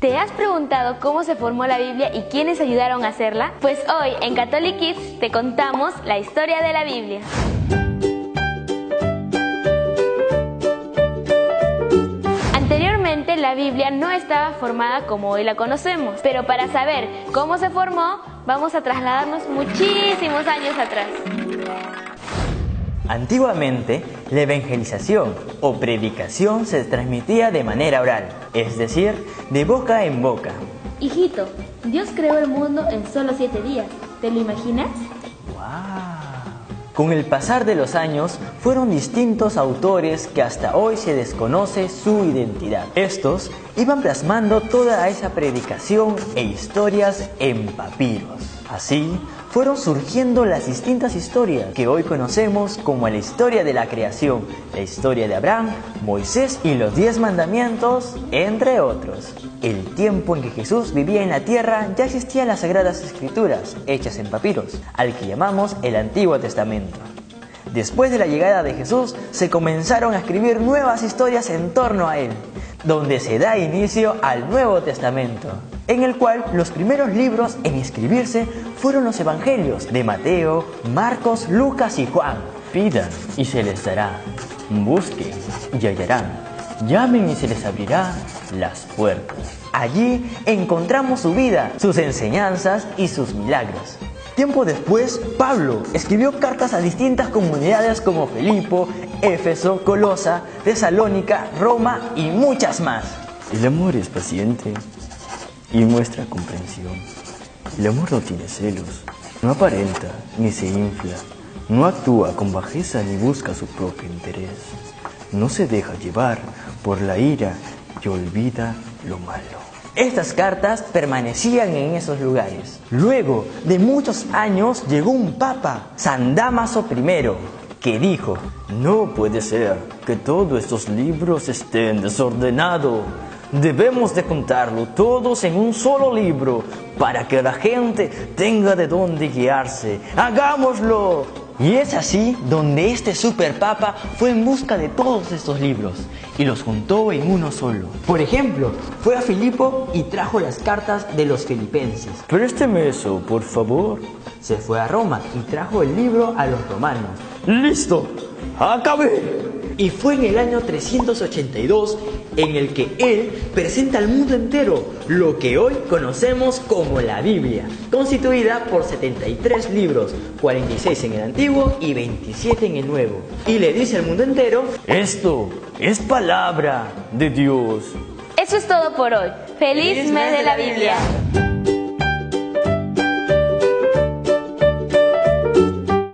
¿Te has preguntado cómo se formó la Biblia y quiénes ayudaron a hacerla? Pues hoy en Catholic Kids te contamos la historia de la Biblia. Anteriormente la Biblia no estaba formada como hoy la conocemos, pero para saber cómo se formó vamos a trasladarnos muchísimos años atrás. Antiguamente, la evangelización o predicación se transmitía de manera oral, es decir, de boca en boca. Hijito, Dios creó el mundo en solo siete días. ¿Te lo imaginas? Con el pasar de los años, fueron distintos autores que hasta hoy se desconoce su identidad. Estos iban plasmando toda esa predicación e historias en papiros. Así, fueron surgiendo las distintas historias que hoy conocemos como la historia de la creación, la historia de Abraham, Moisés y los diez mandamientos, entre otros. El tiempo en que Jesús vivía en la tierra ya existían las sagradas escrituras, hechas en papiros, al que llamamos el Antiguo Testamento. Después de la llegada de Jesús, se comenzaron a escribir nuevas historias en torno a él, donde se da inicio al Nuevo Testamento en el cual los primeros libros en escribirse fueron los evangelios de Mateo, Marcos, Lucas y Juan. Pidan y se les dará, busquen y hallarán, llamen y se les abrirá las puertas. Allí encontramos su vida, sus enseñanzas y sus milagros. Tiempo después, Pablo escribió cartas a distintas comunidades como Filipo, Éfeso, Colosa, Tesalónica, Roma y muchas más. El amor es paciente y muestra comprensión. El amor no tiene celos, no aparenta ni se infla, no actúa con bajeza ni busca su propio interés, no se deja llevar por la ira y olvida lo malo. Estas cartas permanecían en esos lugares. Luego de muchos años llegó un papa, San Damaso I, que dijo, no puede ser que todos estos libros estén desordenados Debemos de contarlo todos en un solo libro para que la gente tenga de dónde guiarse. ¡Hagámoslo! Y es así donde este superpapa fue en busca de todos estos libros y los juntó en uno solo. Por ejemplo, fue a Filipo y trajo las cartas de los filipenses. Présteme eso, por favor. Se fue a Roma y trajo el libro a los romanos. ¡Listo! ¡Acabé! Y fue en el año 382 en el que él presenta al mundo entero lo que hoy conocemos como la Biblia, constituida por 73 libros, 46 en el Antiguo y 27 en el Nuevo. Y le dice al mundo entero, esto es palabra de Dios. Eso es todo por hoy. Feliz, mes de la Biblia.